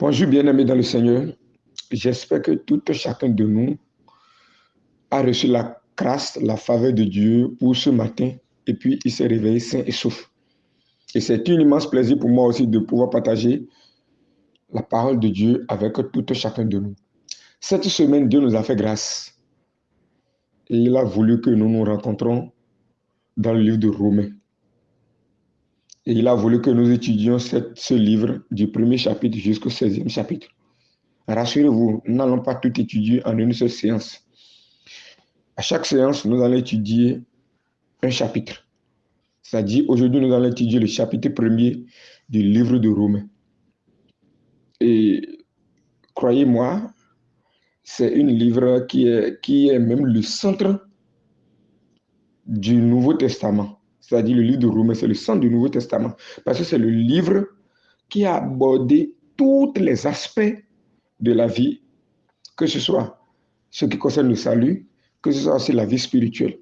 Bonjour bien-aimés dans le Seigneur. J'espère que tout chacun de nous a reçu la grâce, la faveur de Dieu pour ce matin et puis il s'est réveillé sain et sauf. Et c'est un immense plaisir pour moi aussi de pouvoir partager la parole de Dieu avec tout chacun de nous. Cette semaine, Dieu nous a fait grâce et il a voulu que nous nous rencontrons dans le livre de Romains. Et il a voulu que nous étudions ce livre du premier chapitre jusqu'au 16e chapitre. Rassurez-vous, nous n'allons pas tout étudier en une seule séance. À chaque séance, nous allons étudier un chapitre. C'est-à-dire, aujourd'hui, nous allons étudier le chapitre premier du livre de Romains. Et croyez-moi, c'est un livre qui est, qui est même le centre du Nouveau Testament c'est-à-dire le livre de Romains, c'est le centre du Nouveau Testament, parce que c'est le livre qui a abordé tous les aspects de la vie, que ce soit ce qui concerne le salut, que ce soit aussi la vie spirituelle.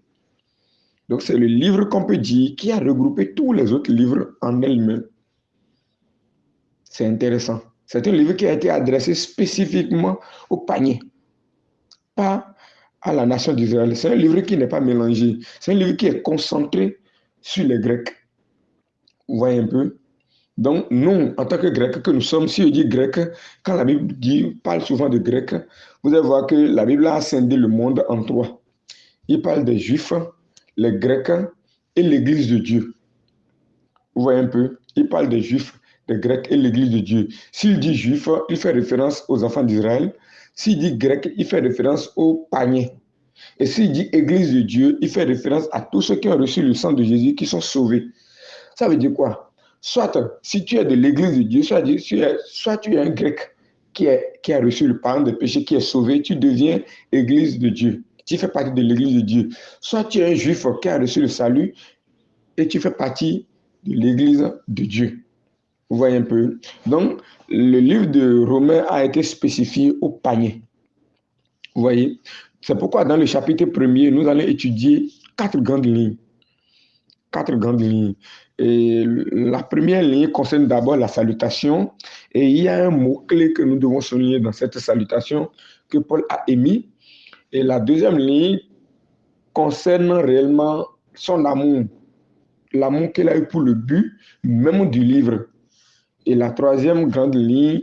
Donc c'est le livre qu'on peut dire qui a regroupé tous les autres livres en elle-même. C'est intéressant. C'est un livre qui a été adressé spécifiquement au panier, pas à la nation d'Israël. C'est un livre qui n'est pas mélangé. C'est un livre qui est concentré sur les Grecs. Vous voyez un peu Donc, nous, en tant que Grecs que nous sommes, si je dis Grec, quand la Bible dit, parle souvent de Grecs, vous allez voir que la Bible a scindé le monde en trois. Il parle des Juifs, les Grecs et l'Église de Dieu. Vous voyez un peu Il parle des Juifs, des Grecs et l'Église de Dieu. S'il dit Juif, il fait référence aux enfants d'Israël. S'il dit Grec, il fait référence aux paniers. Et s'il dit Église de Dieu, il fait référence à tous ceux qui ont reçu le sang de Jésus, qui sont sauvés. Ça veut dire quoi? Soit si tu es de l'Église de Dieu, soit, tu es, soit tu es un grec qui, qui a reçu le pardon des péchés, qui est sauvé, tu deviens Église de Dieu. Tu fais partie de l'Église de Dieu. Soit tu es un juif qui a reçu le salut et tu fais partie de l'Église de Dieu. Vous voyez un peu? Donc, le livre de Romains a été spécifié au panier. Vous voyez? C'est pourquoi dans le chapitre premier, nous allons étudier quatre grandes lignes. Quatre grandes lignes. Et la première ligne concerne d'abord la salutation. Et il y a un mot-clé que nous devons souligner dans cette salutation que Paul a émis. Et la deuxième ligne concerne réellement son amour. L'amour qu'il a eu pour le but même du livre. Et la troisième grande ligne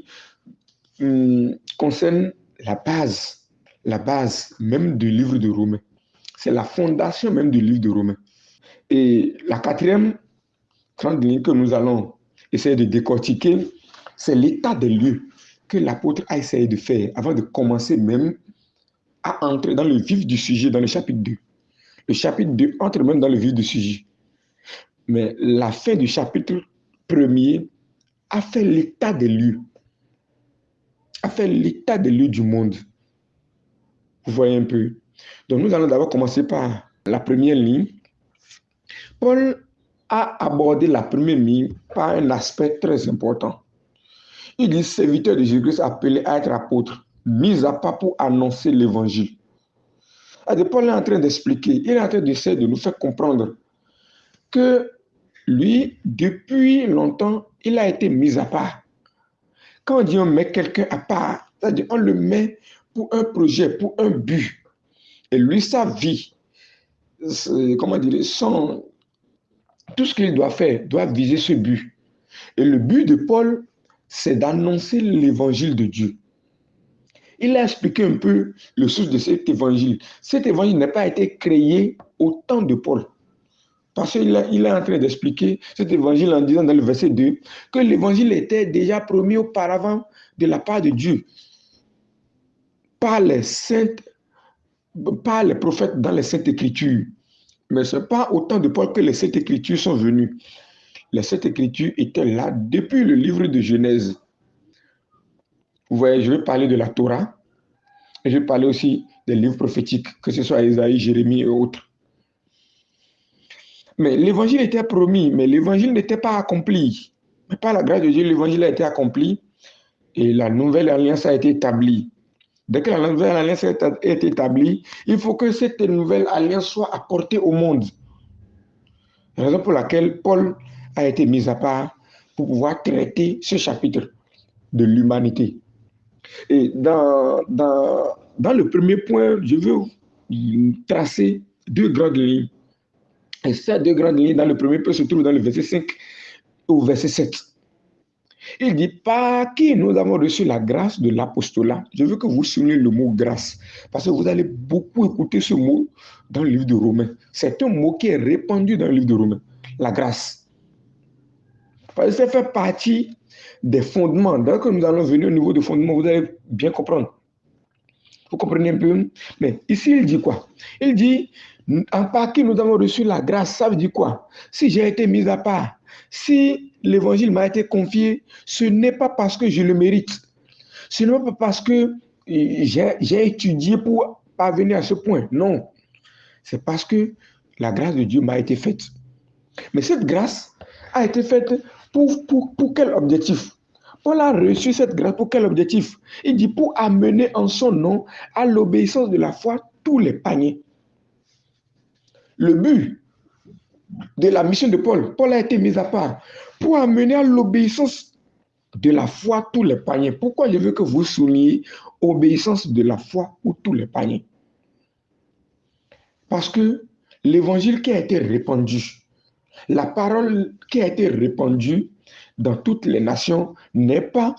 hum, concerne la base la base même du livre de Romains. C'est la fondation même du livre de Romains. Et la quatrième grande ligne que nous allons essayer de décortiquer, c'est l'état des lieux que l'apôtre a essayé de faire avant de commencer même à entrer dans le vif du sujet dans le chapitre 2. Le chapitre 2 entre même dans le vif du sujet. Mais la fin du chapitre 1er a fait l'état des lieux, a fait l'état des lieux du monde. Vous voyez un peu. Donc nous allons d'abord commencer par la première ligne. Paul a abordé la première ligne par un aspect très important. Il dit, serviteur de Jésus-Christ appelé à être apôtre, mis à part pour annoncer l'évangile. Paul est en train d'expliquer, il est en train d'essayer de nous faire comprendre que lui, depuis longtemps, il a été mis à part. Quand on dit on met quelqu'un à part, c'est-à-dire on le met pour un projet, pour un but. Et lui, sa vie, comment dire, son, tout ce qu'il doit faire doit viser ce but. Et le but de Paul, c'est d'annoncer l'évangile de Dieu. Il a expliqué un peu le source de cet évangile. Cet évangile n'a pas été créé au temps de Paul. Parce qu'il il est en train d'expliquer cet évangile en disant dans le verset 2 que l'évangile était déjà promis auparavant de la part de Dieu par les saintes, par les prophètes dans les saintes écritures. Mais ce n'est pas autant de Paul que les saintes écritures sont venues. Les saintes écritures étaient là depuis le livre de Genèse. Vous voyez, je vais parler de la Torah. Je vais parler aussi des livres prophétiques, que ce soit Isaïe, Jérémie et autres. Mais l'évangile était promis, mais l'évangile n'était pas accompli. Mais par la grâce de Dieu, l'évangile a été accompli et la nouvelle alliance a été établie. Dès que la nouvelle alliance est établie, il faut que cette nouvelle alliance soit apportée au monde. La raison pour laquelle Paul a été mis à part pour pouvoir traiter ce chapitre de l'humanité. Et dans, dans, dans le premier point, je veux tracer deux grandes lignes. Et ces deux grandes lignes, dans le premier point, se trouvent dans le verset 5 au verset 7. Il dit, par qui nous avons reçu la grâce de l'apostolat? Je veux que vous souligniez le mot grâce, parce que vous allez beaucoup écouter ce mot dans le livre de Romains. C'est un mot qui est répandu dans le livre de Romains, la grâce. Parce que ça fait partie des fondements. Dès que nous allons venir au niveau des fondements, vous allez bien comprendre. Vous comprenez un peu? Mais ici, il dit quoi? Il dit, en par qui nous avons reçu la grâce, ça veut dire quoi? Si j'ai été mis à part, si l'évangile m'a été confié, ce n'est pas parce que je le mérite. Ce n'est pas parce que j'ai étudié pour parvenir à ce point. Non. C'est parce que la grâce de Dieu m'a été faite. Mais cette grâce a été faite pour, pour, pour quel objectif? Paul a reçu cette grâce pour quel objectif? Il dit pour amener en son nom à l'obéissance de la foi tous les paniers. Le but de la mission de Paul, Paul a été mis à part pour amener à l'obéissance de la foi tous les paniers. Pourquoi je veux que vous souligniez obéissance de la foi ou tous les paniers Parce que l'évangile qui a été répandu, la parole qui a été répandue dans toutes les nations n'est pas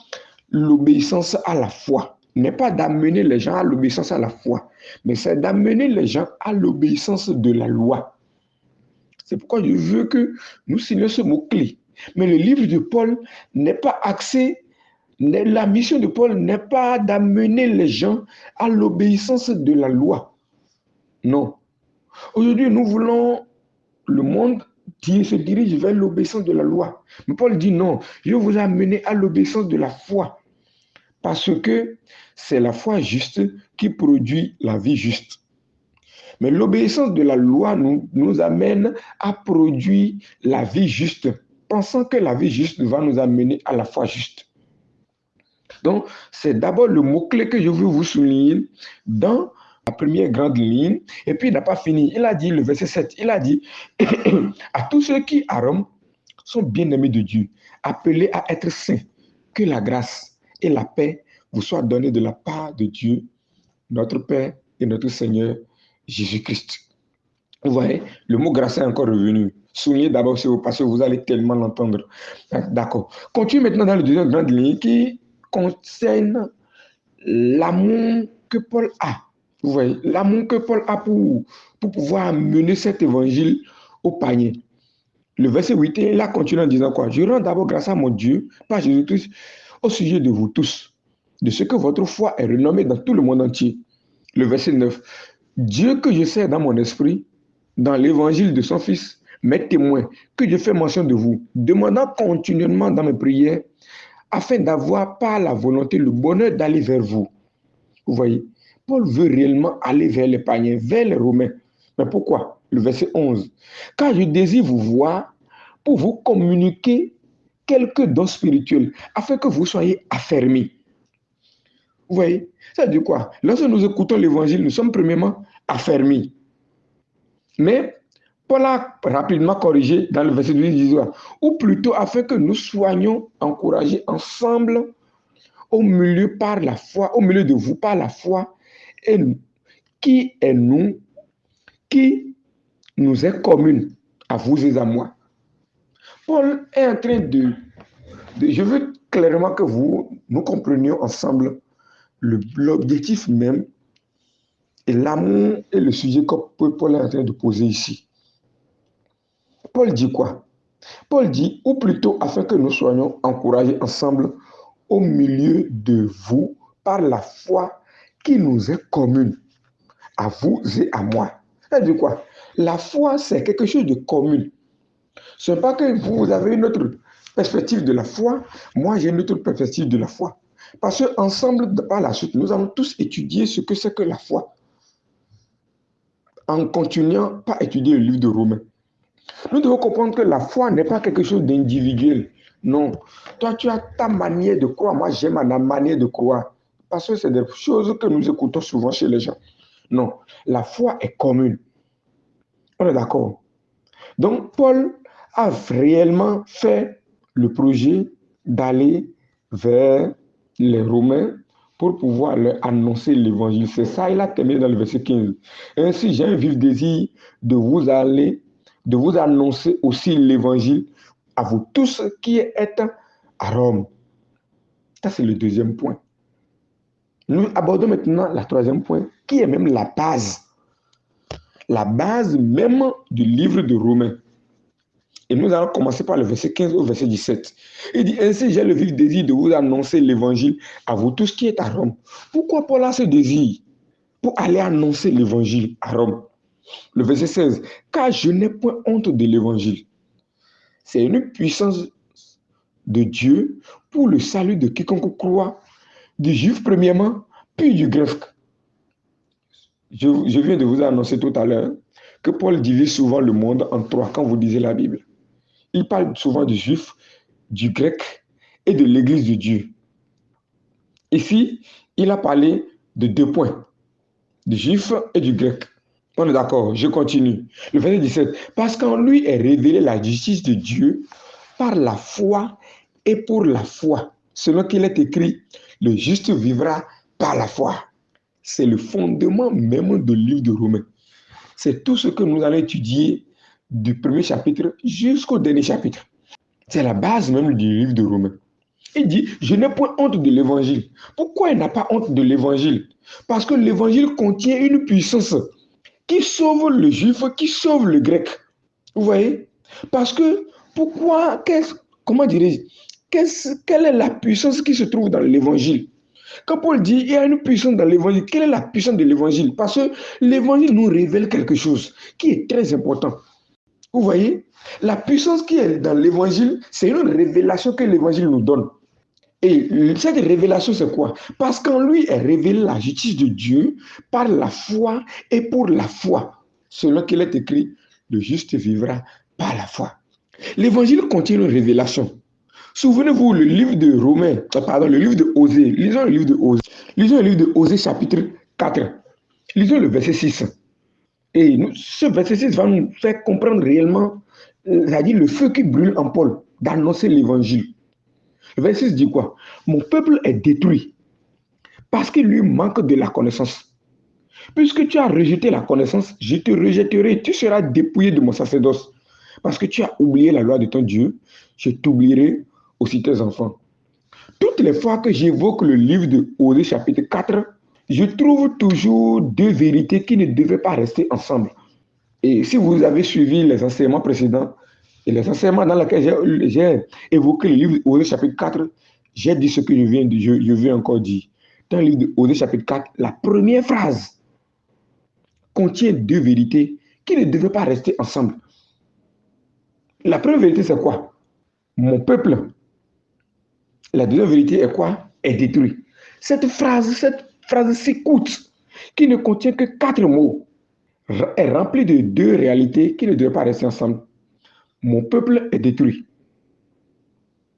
l'obéissance à la foi, n'est pas d'amener les gens à l'obéissance à la foi, mais c'est d'amener les gens à l'obéissance de la loi. C'est pourquoi je veux que nous signions ce mot-clé. Mais le livre de Paul n'est pas axé, la mission de Paul n'est pas d'amener les gens à l'obéissance de la loi. Non. Aujourd'hui, nous voulons le monde qui se dirige vers l'obéissance de la loi. Mais Paul dit non, je vous amener à l'obéissance de la foi. Parce que c'est la foi juste qui produit la vie juste. Mais l'obéissance de la loi nous, amène à produire la vie juste, pensant que la vie juste va nous amener à la foi juste. Donc, c'est d'abord le mot-clé que je veux vous souligner dans la première grande ligne, et puis il n'a pas fini. Il a dit, le verset 7, il a dit, à tous ceux qui à Rome sont bien-aimés de Dieu, appelés à être saints, que la grâce et la paix vous soient données de la part de Dieu, notre Père et notre Seigneur Jésus-Christ. Vous voyez, le mot grâce est encore revenu. Soulignez d'abord ce parce que vous allez tellement l'entendre. D'accord. Continue maintenant dans le deuxième grande ligne qui concerne l'amour que Paul a vous voyez, l'amour que Paul a pour, pour pouvoir mener cet évangile au panier. Le verset 8, il a continué en disant quoi? Je rends d'abord grâce à mon Dieu, par Jésus-Christ, au sujet de vous tous, de ce que votre foi est renommée dans tout le monde entier. Le verset 9, Dieu que je sais dans mon esprit, dans l'évangile de son Fils, mes témoins, que je fais mention de vous, demandant continuellement dans mes prières, afin d'avoir par la volonté le bonheur d'aller vers vous. Vous voyez, Paul veut réellement aller vers les paniers, vers les Romains. Mais pourquoi? Le verset 11. Car je désire vous voir pour vous communiquer quelques dons spirituels, afin que vous soyez affermis. Vous voyez Ça veut dire quoi? Lorsque nous écoutons l'évangile, nous sommes premièrement affermis. Mais Paul a rapidement corrigé dans le verset 18, ou plutôt afin que nous soyons encouragés ensemble au milieu par la foi, au milieu de vous par la foi et qui est nous, qui nous est commune à vous et à moi. Paul est en train de, je veux clairement que vous, nous comprenions ensemble l'objectif même et l'amour et le sujet que Paul est en train de poser ici. Paul dit quoi? Paul dit, ou plutôt afin que nous soyons encouragés ensemble au milieu de vous par la foi qui nous est commune, à vous et à moi. Ça veut dire quoi? La foi, c'est quelque chose de commun. Ce n'est pas que vous avez une autre perspective de la foi, moi j'ai une autre perspective de la foi. Parce qu'ensemble, par la suite, nous allons tous étudier ce que c'est que la foi. En continuant pas étudier le livre de Romains. Nous devons comprendre que la foi n'est pas quelque chose d'individuel. Non. Toi, tu as ta manière de croire. Moi, j'ai ma manière de croire. Parce que c'est des choses que nous écoutons souvent chez les gens. Non, la foi est commune. On est d'accord. Donc, Paul a réellement fait le projet d'aller vers les Romains pour pouvoir leur annoncer l'évangile. C'est ça, il a terminé dans le verset 15. Ainsi, j'ai un vif désir de vous aller, de vous annoncer aussi l'évangile à vous tous qui êtes à Rome. Ça, c'est le deuxième point. Nous abordons maintenant la troisième point, qui est même la base. La base même du livre de Romains. Et nous allons commencer par le verset 15 au verset 17. Il dit, ainsi j'ai le vif désir de vous annoncer l'évangile à vous tous qui êtes à Rome. Pourquoi Paul a ce désir Pour aller annoncer l'évangile à Rome? Le verset 16, car je n'ai point honte de l'évangile. C'est une puissance de Dieu pour le salut de quiconque croit, du juif premièrement, puis du grec. Je, je viens de vous annoncer tout à l'heure que Paul divise souvent le monde en trois quand vous lisez la Bible il parle souvent du juif, du grec et de l'église de Dieu. Ici, il a parlé de deux points, du juif et du grec. On est d'accord, je continue. Le verset 17. Parce qu'en lui est révélée la justice de Dieu par la foi et pour la foi. Selon qu'il est écrit, le juste vivra par la foi. C'est le fondement même du livre de Romains. C'est tout ce que nous allons étudier du premier chapitre jusqu'au dernier chapitre. C'est la base même du livre de Romains. Il dit, je n'ai point honte de l'évangile. Pourquoi il n'a pas honte de l'évangile? Parce que l'évangile contient une puissance qui sauve le juif, qui sauve le grec. Vous voyez? Parce que, pourquoi, comment dirais-je Quelle est la puissance qui se trouve dans l'évangile? Quand Paul dit il y a une puissance dans l'évangile, quelle est la puissance de l'évangile? Parce que l'évangile nous révèle quelque chose qui est très important. Vous voyez, la puissance qui est dans l'évangile, c'est une révélation que l'évangile nous donne. Et cette révélation, c'est quoi? Parce qu'en lui est révélée la justice de Dieu par la foi et pour la foi. Selon qu'il est écrit, le juste vivra par la foi. L'évangile contient une révélation. Souvenez-vous, le livre de Romains, euh, pardon, le livre de Osée. Lisons le livre de Osée. Lisons le livre de Osée, chapitre 4. Lisons le verset 6. Et ce verset 6 va nous faire comprendre réellement, euh, c'est-à-dire le feu qui brûle en Paul, d'annoncer l'évangile. Le verset 6 dit quoi? Mon peuple est détruit parce qu'il lui manque de la connaissance. Puisque tu as rejeté la connaissance, je te rejetterai, tu seras dépouillé de mon sacerdoce. Parce que tu as oublié la loi de ton Dieu, je t'oublierai aussi tes enfants. Toutes les fois que j'évoque le livre de Osée chapitre 4, je trouve toujours deux vérités qui ne devaient pas rester ensemble. Et si vous avez suivi les enseignements précédents, et les enseignements dans lesquels j'ai évoqué le livre Osée chapitre 4, j'ai dit ce que je viens de, je, je vais encore dire. Dans le livre de chapitre 4, la première phrase contient deux vérités qui ne devaient pas rester ensemble. La première vérité, c'est quoi? Mon peuple. La deuxième vérité est quoi? Est détruit. Cette phrase, cette phrase si qui ne contient que quatre mots, est remplie de deux réalités qui ne devraient pas rester ensemble. Mon peuple est détruit.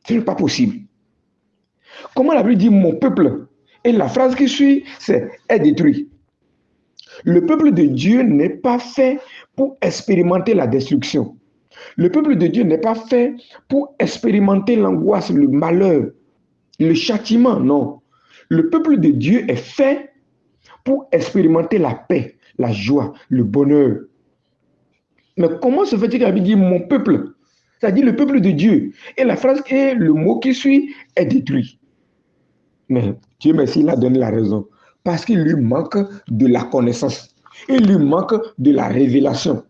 Ce n'est pas possible. Comment la Bible dit mon peuple? Et la phrase qui suit, c'est est détruit. Le peuple de Dieu n'est pas fait pour expérimenter la destruction. Le peuple de Dieu n'est pas fait pour expérimenter l'angoisse, le malheur, le châtiment, non. Le peuple de Dieu est fait pour expérimenter la paix, la joie, le bonheur. Mais comment se fait-il qu'il dit mon peuple C'est-à-dire le peuple de Dieu. Et la phrase et le mot qui suit est détruit. Mais Dieu merci, il a donné la raison. Parce qu'il lui manque de la connaissance. Il lui manque de la révélation.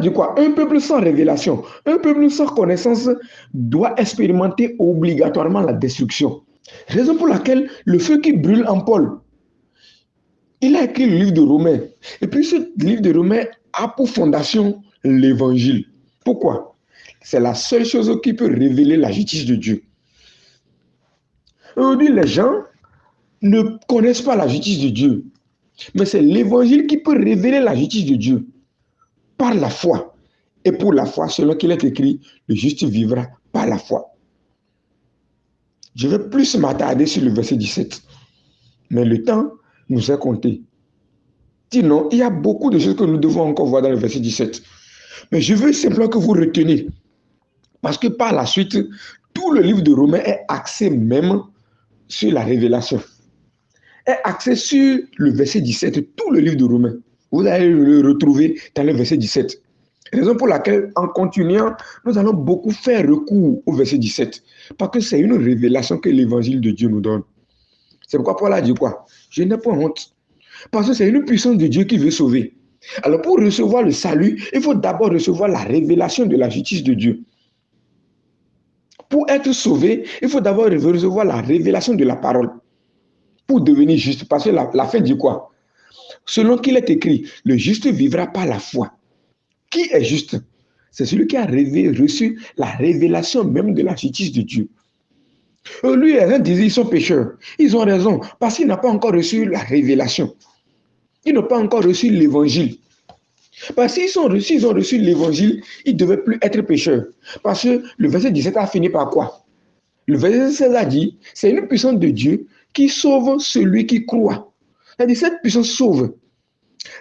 Dit quoi? Un peuple sans révélation, un peuple sans connaissance doit expérimenter obligatoirement la destruction. Raison pour laquelle le feu qui brûle en Paul, il a écrit le livre de Romains. Et puis ce livre de Romains a pour fondation l'évangile. Pourquoi? C'est la seule chose qui peut révéler la justice de Dieu. Aujourd'hui, les gens ne connaissent pas la justice de Dieu. Mais c'est l'évangile qui peut révéler la justice de Dieu par la foi. Et pour la foi, selon qu'il est écrit, le juste vivra par la foi. Je vais plus m'attarder sur le verset 17. Mais le temps nous est compté. Sinon, il y a beaucoup de choses que nous devons encore voir dans le verset 17. Mais je veux simplement que vous reteniez. Parce que par la suite, Tout le livre de Romains est axé même sur la révélation. Est axé sur le verset 17, tout le livre de Romains. Vous allez le retrouver dans le verset 17. Raison pour laquelle, en continuant, nous allons beaucoup faire recours au verset 17. Parce que c'est une révélation que l'évangile de Dieu nous donne. C'est pourquoi Paul a dit quoi? Je n'ai pas honte. Parce que c'est une puissance de Dieu qui veut sauver. Alors pour recevoir le salut, il faut d'abord recevoir la révélation de la justice de Dieu. Pour être sauvé, il faut d'abord recevoir la révélation de la parole. Pour devenir juste. Parce que la, la fin dit quoi? Selon qu'il est écrit, le juste vivra par la foi. Qui est juste? C'est celui qui a reçu la révélation même de la justice de Dieu. Eux, lui, ils disent ils sont pécheurs. Ils ont raison, parce qu'ils n'ont pas encore reçu la révélation. Ils n'ont pas encore reçu l'évangile. Parce qu'ils ont reçu, ils ont reçu l'évangile, ils ne devaient plus être pécheurs. Parce que le verset 17 a fini par quoi? Le verset 16 a dit, c'est une puissance de Dieu qui sauve celui qui croit. C'est-à-dire, cette puissance sauve.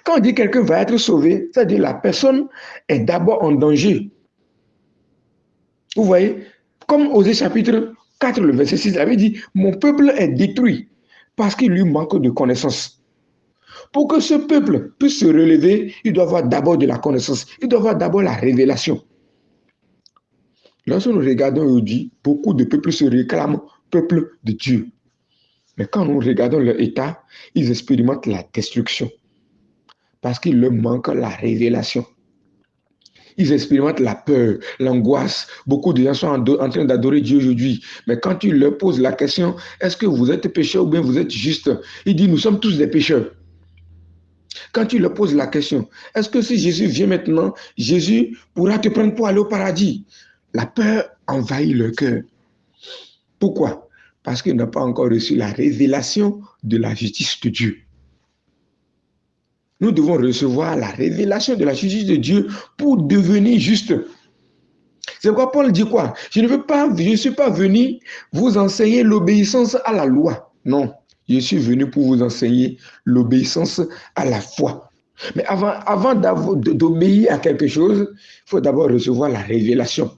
Quand on dit quelqu'un va être sauvé, c'est-à-dire la personne est d'abord en danger. Vous voyez, comme Osée chapitre 4, le verset 6, il avait dit, mon peuple est détruit parce qu'il lui manque de connaissance. Pour que ce peuple puisse se relever, il doit avoir d'abord de la connaissance, il doit avoir d'abord la révélation. Lorsque nous regardons aujourd'hui, beaucoup de peuples se réclament peuple de Dieu. Mais quand nous regardons leur état, ils expérimentent la destruction parce qu'il leur manque la révélation. Ils expérimentent la peur, l'angoisse. Beaucoup de gens sont en, train d'adorer Dieu aujourd'hui. Mais quand tu leur poses la question, est-ce que vous êtes pécheur ou bien vous êtes juste Ils disent, nous sommes tous des pécheurs. Quand tu leur poses la question, est-ce que si Jésus vient maintenant, Jésus pourra te prendre pour aller au paradis? La peur envahit leur cœur. Pourquoi? Parce qu'ils n'ont pas encore reçu la révélation de la justice de Dieu. Nous devons recevoir la révélation de la justice de Dieu pour devenir juste. C'est pourquoi Paul dit quoi? Je ne veux pas, je suis pas venu vous enseigner l'obéissance à la loi. Non, je suis venu pour vous enseigner l'obéissance à la foi. Mais avant, avant d'obéir à quelque chose, il faut d'abord recevoir la révélation.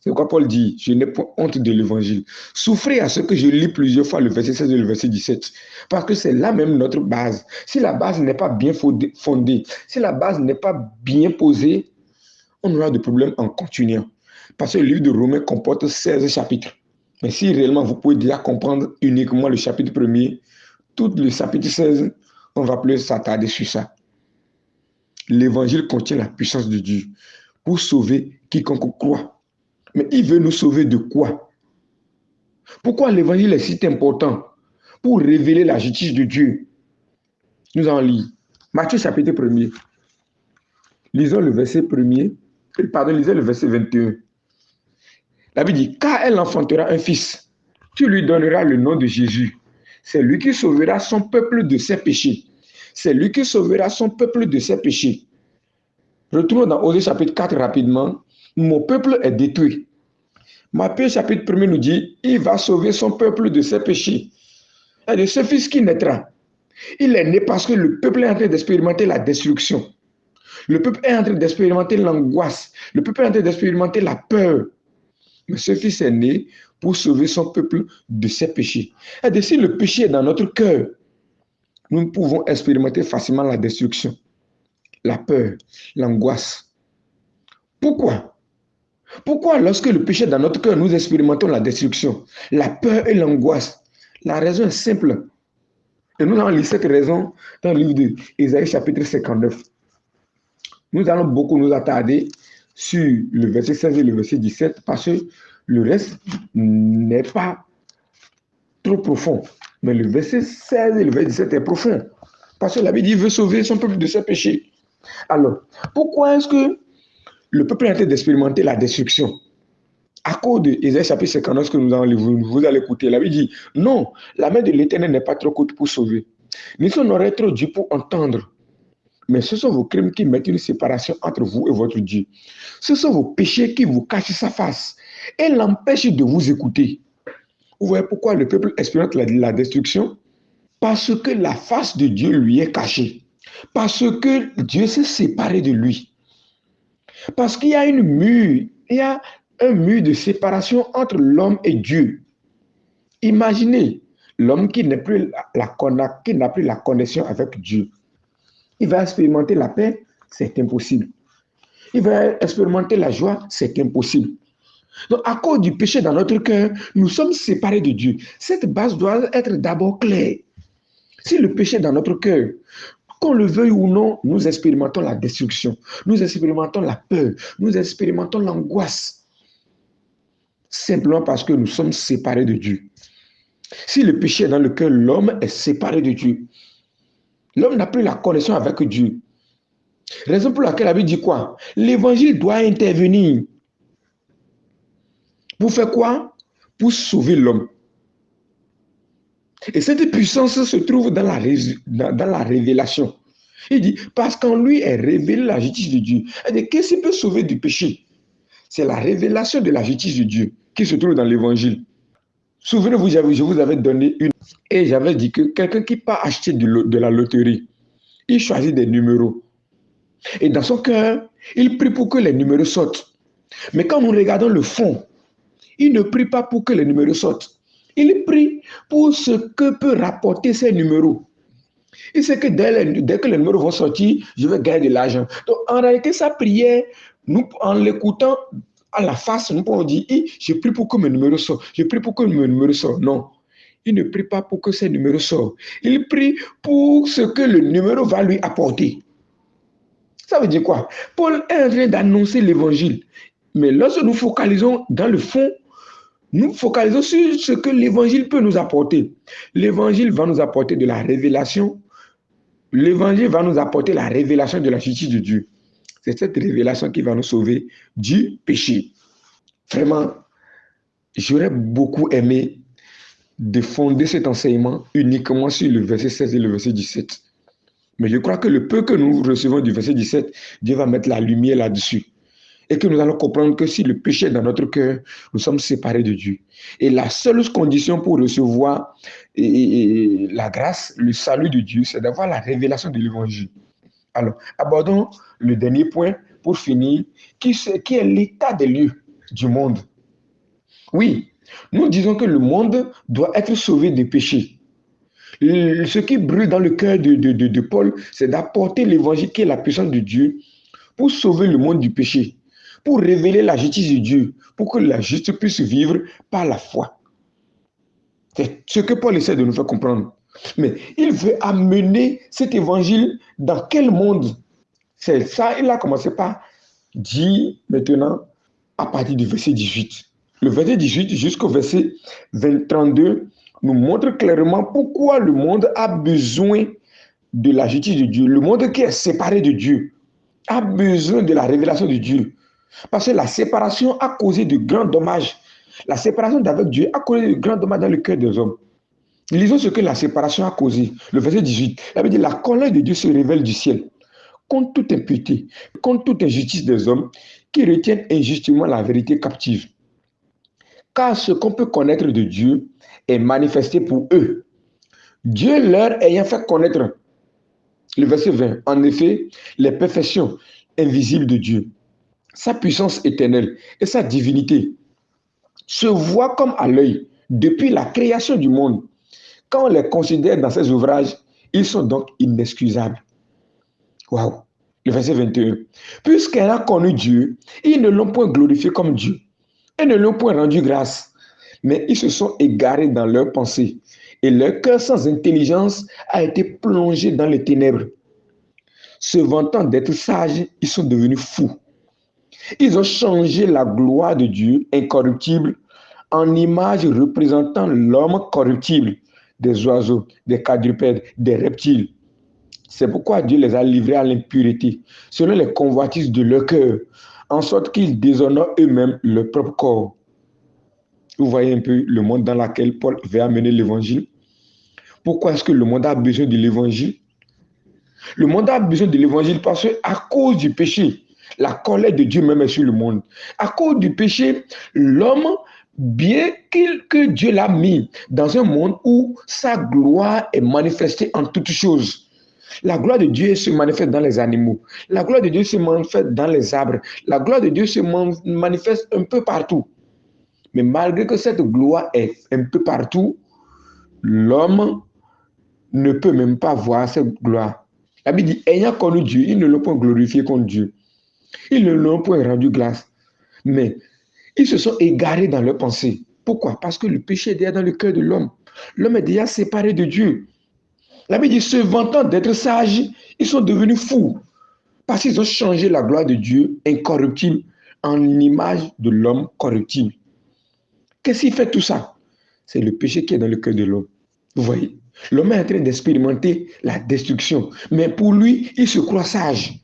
C'est pourquoi Paul dit, je n'ai pas honte de l'évangile. Souffrez à ce que je lis plusieurs fois le verset 16 et le verset 17. Parce que c'est là même notre base. Si la base n'est pas bien fondée, si la base n'est pas bien posée, on aura des problèmes en continuant. Parce que le livre de Romains comporte 16 chapitres. Mais si réellement vous pouvez déjà comprendre uniquement le chapitre premier, tout le chapitre 16, on va plus s'attarder sur ça. L'évangile contient la puissance de Dieu pour sauver quiconque croit. Mais il veut nous sauver de quoi? Pourquoi l'évangile est si important Pour révéler la justice de Dieu? Nous en lisons. Matthieu chapitre 1er. Lisons le verset 1er. Pardon, lisez le verset 21. La Bible dit, car elle enfantera un fils, tu lui donneras le nom de Jésus. C'est lui qui sauvera son peuple de ses péchés. C'est lui qui sauvera son peuple de ses péchés. Retournons dans Osée chapitre 4 rapidement mon peuple est détruit. Matthieu chapitre 1 nous dit, il va sauver son peuple de ses péchés. Et de ce fils qui naîtra. Il est né parce que le peuple est en train d'expérimenter la destruction. Le peuple est en train d'expérimenter l'angoisse. Le peuple est en train d'expérimenter la peur. Mais ce fils est né pour sauver son peuple de ses péchés. Et si le péché est dans notre cœur, nous pouvons expérimenter facilement la destruction, la peur, l'angoisse. Pourquoi? Pourquoi lorsque le péché est dans notre cœur, nous expérimentons la destruction, la peur et l'angoisse La raison est simple. Et nous allons lire cette raison dans le livre d'Ésaïe chapitre 59. Nous allons beaucoup nous attarder sur le verset 16 et le verset 17 parce que le reste n'est pas trop profond. Mais le verset 16 et le verset 17 est profond. Parce que la Bible dit veut sauver son peuple de ses péchés. Alors, pourquoi est-ce que le peuple est en train d'expérimenter la destruction. À cause de Ésaïe chapitre 59 que nous allons vous, vous allez écouter, la Bible dit, non, la main de l'Éternel n'est pas trop courte pour sauver, ni son oreille trop dure pour entendre. Mais ce sont vos crimes qui mettent une séparation entre vous et votre Dieu. Ce sont vos péchés qui vous cachent sa face et l'empêchent de vous écouter. Vous voyez pourquoi le peuple expérimente la destruction? Parce que la face de Dieu lui est cachée. Parce que Dieu s'est séparé de lui. Parce qu'il y a une mur, il y a un mur de séparation entre l'homme et Dieu. Imaginez l'homme qui n'a plus la, qui n'a plus la connexion avec Dieu. Il va expérimenter la paix, c'est impossible. Il va expérimenter la joie, c'est impossible. Donc, à cause du péché dans notre cœur, nous sommes séparés de Dieu. Cette base doit être d'abord claire. Si le péché dans notre cœur, qu'on le veuille ou non, nous expérimentons la destruction, nous expérimentons la peur, nous expérimentons l'angoisse. Simplement parce que nous sommes séparés de Dieu. Si le péché est dans le cœur, l'homme est séparé de Dieu. L'homme n'a plus la connexion avec Dieu. Raison pour laquelle la Bible dit quoi? L'évangile doit intervenir. Pour faire quoi? Pour sauver l'homme. Et cette puissance se trouve dans la, dans, la révélation. Il dit, parce qu'en lui est révélée la justice de Dieu. Qu'est-ce qui peut sauver du péché? C'est la révélation de la justice de Dieu qui se trouve dans l'évangile. Souvenez-vous, je vous avais donné une. Et j'avais dit que quelqu'un qui pas acheter de la loterie, il choisit des numéros. Et dans son cœur, il prie pour que les numéros sortent. Mais quand nous regardons le fond, il ne prie pas pour que les numéros sortent. Il prie pour ce que peut rapporter ces numéros. Il sait que dès, que les numéros vont sortir, je vais gagner de l'argent. Donc en réalité, sa prière, en l'écoutant à la face, nous pouvons dire, je prie pour que mes numéros sortent. Je prie pour que mes numéros sortent. Non. Il ne prie pas pour que ces numéros sortent. Il prie pour ce que le numéro va lui apporter. Ça veut dire quoi? Paul est en train d'annoncer l'évangile. Mais lorsque nous focalisons dans le fond, nous focalisons sur ce que l'évangile peut nous apporter. L'évangile va nous apporter de la révélation. L'évangile va nous apporter la révélation de la justice de Dieu. C'est cette révélation qui va nous sauver du péché. Vraiment, j'aurais beaucoup aimé de fonder cet enseignement uniquement sur le verset 16 et le verset 17. Mais je crois que le peu que nous recevons du verset 17, Dieu va mettre la lumière là-dessus. Et que nous allons comprendre que si le péché est dans notre cœur, nous sommes séparés de Dieu. Et la seule condition pour recevoir la grâce, le salut de Dieu, c'est d'avoir la révélation de l'évangile. Alors, abordons le dernier point pour finir, qui, est l'état des lieux du monde. Oui, nous disons que le monde doit être sauvé des péchés. Ce qui brûle dans le cœur de, Paul, c'est d'apporter l'évangile qui est la puissance de Dieu pour sauver le monde du péché, pour révéler la justice de Dieu, pour que la justice puisse vivre par la foi. C'est ce que Paul essaie de nous faire comprendre. Mais il veut amener cet évangile dans quel monde? C'est ça, il a commencé par dire maintenant à partir du verset 18. Le verset 18 jusqu'au verset 32 nous montre clairement pourquoi le monde a besoin de la justice de Dieu. Le monde qui est séparé de Dieu a besoin de la révélation de Dieu. Parce que la séparation a causé de grands dommages. La séparation d'avec Dieu a causé de grands dommages dans le cœur des hommes. Lisons ce que la séparation a causé. Le verset 18, il veut dire la colère de Dieu se révèle du ciel contre toute impureté, contre toute injustice des hommes qui retiennent injustement la vérité captive. Car ce qu'on peut connaître de Dieu est manifesté pour eux. Dieu leur ayant fait connaître, le verset 20, en effet, les perfections invisibles de Dieu, sa puissance éternelle et sa divinité se voient comme à l'œil depuis la création du monde quand on les considère dans ces ouvrages, ils sont donc inexcusables. Waouh! Le verset 21. Puisqu'elle a connu Dieu, ils ne l'ont point glorifié comme Dieu et ne l'ont point rendu grâce, mais ils se sont égarés dans leurs pensées et leur cœur sans intelligence a été plongé dans les ténèbres. Se vantant d'être sages, ils sont devenus fous. Ils ont changé la gloire de Dieu incorruptible en image représentant l'homme corruptible des oiseaux, des quadrupèdes, des reptiles. C'est pourquoi Dieu les a livrés à l'impureté, selon les convoitises de leur cœur, en sorte qu'ils déshonorent eux-mêmes leur propre corps. Vous voyez un peu le monde dans lequel Paul veut amener l'évangile. Pourquoi est-ce que le monde a besoin de l'évangile? Le monde a besoin de l'évangile parce qu'à cause du péché, la colère de Dieu même est sur le monde. À cause du péché, l'homme bien que Dieu l'a mis dans un monde où sa gloire est manifestée en toutes choses. La gloire de Dieu se manifeste dans les animaux. La gloire de Dieu se manifeste dans les arbres. La gloire de Dieu se manifeste un peu partout. Mais malgré que cette gloire est un peu partout, l'homme ne peut même pas voir cette gloire. La Bible dit, ayant connu Dieu, ils ne l'ont pas glorifié comme Dieu. Ils ne l'ont point rendu grâce. Mais ils se sont égarés dans leurs pensées. Pourquoi? Parce que le péché est déjà dans le cœur de l'homme. L'homme est déjà séparé de Dieu. La Bible dit, se vantant d'être sages, ils sont devenus fous. Parce qu'ils ont changé la gloire de Dieu incorruptible en image de l'homme corruptible. Qu'est-ce qui fait tout ça? C'est le péché qui est dans le cœur de l'homme. Vous voyez? L'homme est en train d'expérimenter la destruction. Mais pour lui, il se croit sage.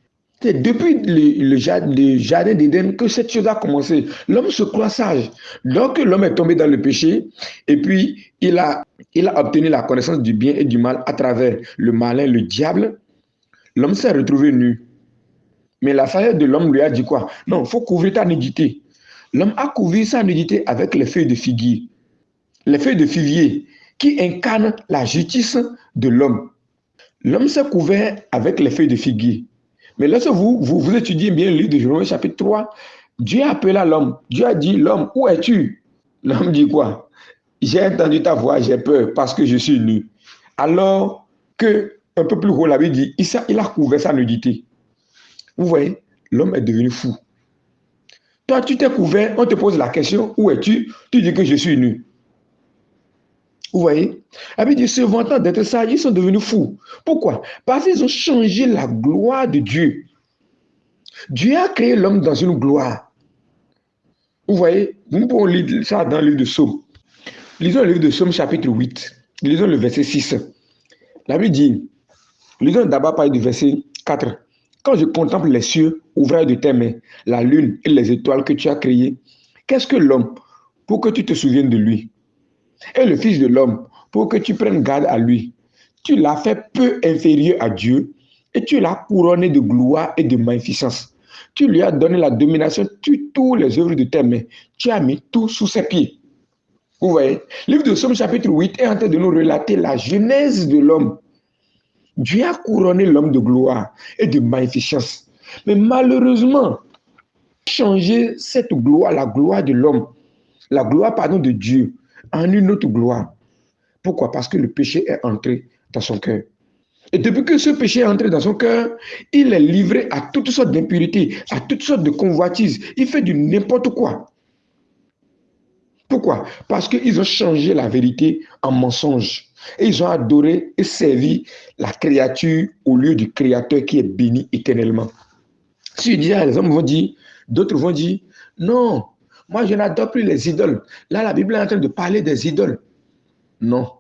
C'est depuis le, jardin d'Éden que cette chose a commencé. L'homme se croit sage. Donc l'homme est tombé dans le péché et puis il a, il a obtenu la connaissance du bien et du mal à travers le malin, le diable. L'homme s'est retrouvé nu. Mais la sagesse de l'homme lui a dit quoi? Non, il faut couvrir ta nudité. L'homme a couvert sa nudité avec les feuilles de figuier. Les feuilles de figuier qui incarnent la justice de l'homme. L'homme s'est couvert avec les feuilles de figuier. Mais lorsque vous, vous, étudiez bien le livre de Jérémie chapitre 3, Dieu a appelé l'homme. Dieu a dit, l'homme, où es-tu? L'homme dit quoi? J'ai entendu ta voix, j'ai peur parce que je suis nu. Alors que, un peu plus haut, la Bible dit, il il a couvert sa nudité. Vous voyez, l'homme est devenu fou. Toi, tu t'es couvert, on te pose la question, où es-tu? Tu dis que je suis nu. Vous voyez? La dit, se vantant d'être sages, ils sont devenus fous. Pourquoi? Parce qu'ils ont changé la gloire de Dieu. Dieu a créé l'homme dans une gloire. Vous voyez? Nous pouvons lire ça dans le livre de Somme. Lisons le livre de Somme chapitre 8. Lisons le verset 6. La Bible dit, lisons d'abord par du verset 4. Quand je contemple les cieux, ouvrage de tes mains, la lune et les étoiles que tu as créées, qu'est-ce que l'homme pour que tu te souviennes de lui? Et le Fils de l'homme pour que tu prennes garde à lui. Tu l'as fait peu inférieur à Dieu et tu l'as couronné de gloire et de magnificence. Tu lui as donné la domination sur toutes les œuvres de tes mains. Tu as mis tout sous ses pieds. Vous voyez, livre de Somme chapitre 8 est en train de nous relater la genèse de l'homme. Dieu a couronné l'homme de gloire et de magnificence. Mais malheureusement, changer cette gloire, la gloire de l'homme, la gloire, pardon, de Dieu, en une autre gloire. Pourquoi? Parce que le péché est entré dans son cœur. Et depuis que ce péché est entré dans son cœur, il est livré à toutes sortes d'impuretés, à toutes sortes de convoitises. Il fait du n'importe quoi. Pourquoi? Parce qu'ils ont changé la vérité en mensonge. Et ils ont adoré et servi la créature au lieu du créateur qui est béni éternellement. Si je les hommes vont dire, d'autres vont dire, non, moi je n'adore plus les idoles. Là, la Bible est en train de parler des idoles. Non,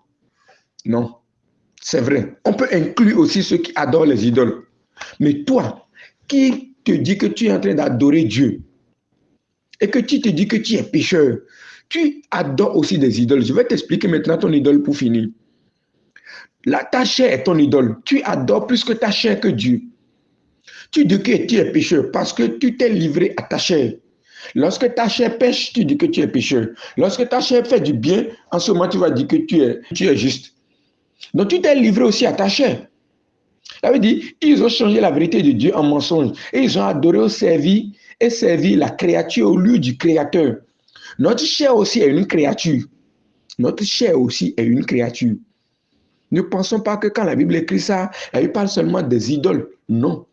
non, c'est vrai. On peut inclure aussi ceux qui adorent les idoles. Mais toi, qui te dit que tu es en train d'adorer Dieu et que tu te dis que tu es pécheur, tu adores aussi des idoles. Je vais t'expliquer maintenant ton idole pour finir. La, ta chair est ton idole. Tu adores plus que ta chair que Dieu. Tu dis que tu es pécheur parce que tu t'es livré à ta chair. Lorsque ta chair pêche, tu dis que tu es pécheur. Lorsque ta chair fait du bien, en ce moment, tu vas dire que tu es, juste. Donc, tu t'es livré aussi à ta chair. Ça veut dire, ils ont changé la vérité de Dieu en mensonge. Et ils ont adoré, servi et servi la créature au lieu du créateur. Notre chair aussi est une créature. Notre chair aussi est une créature. Ne pensons pas que quand la Bible écrit ça, elle parle seulement des idoles. Non.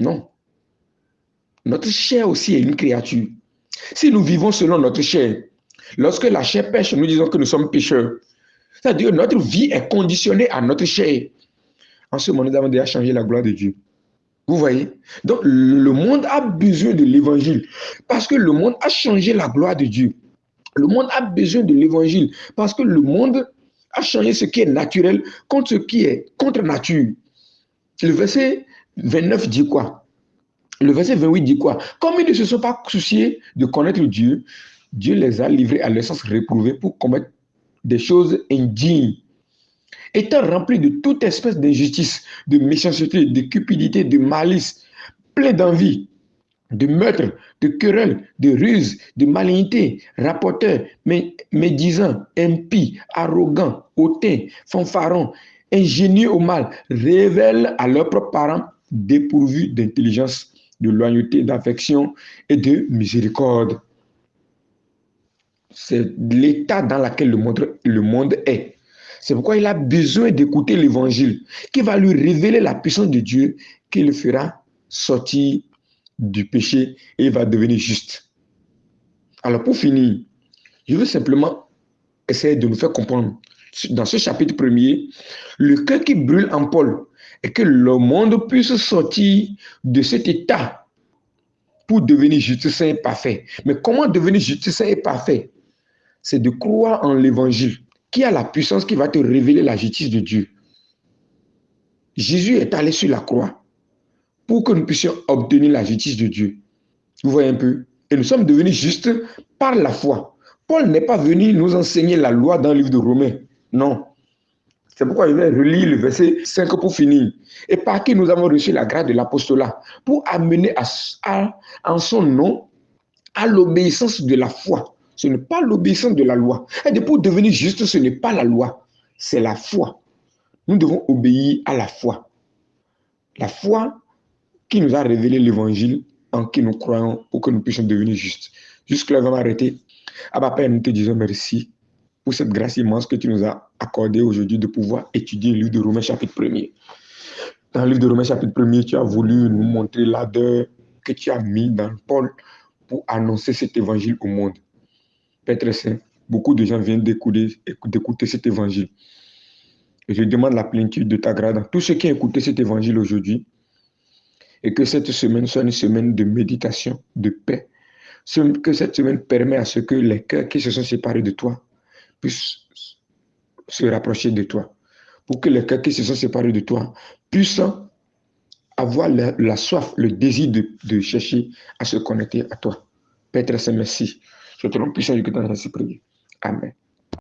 Non. Notre chair aussi est une créature. Si nous vivons selon notre chair, lorsque la chair pêche, nous disons que nous sommes pécheurs. C'est-à-dire que notre vie est conditionnée à notre chair. En ce moment, nous avons déjà changé la gloire de Dieu. Vous voyez? Donc, le monde a besoin de l'évangile parce que le monde a changé la gloire de Dieu. Le monde a besoin de l'évangile parce que le monde a changé ce qui est naturel contre ce qui est contre nature. Le verset 29 dit quoi? Le verset 28 dit quoi? Comme ils ne se sont pas souciés de connaître Dieu, Dieu les a livrés à l'essence réprouvée pour commettre des choses indignes. Étant remplis de toute espèce d'injustice, de méchanceté, de cupidité, de malice, plein d'envie, de meurtre, de querelle, de ruse, de malignité, rapporteur, médisant, impie, arrogant, hautain, fanfaron, ingénieux au mal, révèlent à leurs propres parents dépourvus d'intelligence, de loyauté, d'affection et de miséricorde. C'est l'état dans lequel le monde, le monde est. C'est pourquoi il a besoin d'écouter l'évangile qui va lui révéler la puissance de Dieu qui le fera sortir du péché et va devenir juste. Alors pour finir, je veux simplement essayer de nous faire comprendre dans ce chapitre premier, le cœur qui brûle en Paul et que le monde puisse sortir de cet état pour devenir juste et parfait. Mais comment devenir juste et parfait? C'est de croire en l'évangile qui a la puissance qui va te révéler la justice de Dieu. Jésus est allé sur la croix pour que nous puissions obtenir la justice de Dieu. Vous voyez un peu? Et nous sommes devenus justes par la foi. Paul n'est pas venu nous enseigner la loi dans le livre de Romains. Non. C'est pourquoi je vais relire le verset 5 pour finir. Et par qui nous avons reçu la grâce de l'apostolat pour amener à, en son nom à l'obéissance de la foi. Ce n'est pas l'obéissance de la loi. Et pour devenir juste, ce n'est pas la loi, c'est la foi. Nous devons obéir à la foi. La foi qui nous a révélé l'évangile en qui nous croyons pour que nous puissions devenir justes. Jusque-là, on va m'arrêter. Ah Père, nous te disons merci pour cette grâce immense que tu nous as accordée aujourd'hui de pouvoir étudier le livre de Romains chapitre 1er. Dans le livre de Romains chapitre 1er, tu as voulu nous montrer l'ardeur que tu as mis dans Paul pour annoncer cet évangile au monde. Père très saint, beaucoup de gens viennent d'écouter cet évangile. Et je demande la plénitude de ta grâce dans tous ceux qui ont écouté cet évangile aujourd'hui. Et que cette semaine soit une semaine de méditation, de paix. Que cette semaine permet à ce que les cœurs qui se sont séparés de toi puissent se rapprocher de toi. Pour que les cœurs qui se sont séparés de toi puissent avoir la, soif, le désir de, chercher à se connecter à toi. Père très merci. Je te rends puissant que ainsi prié. Amen.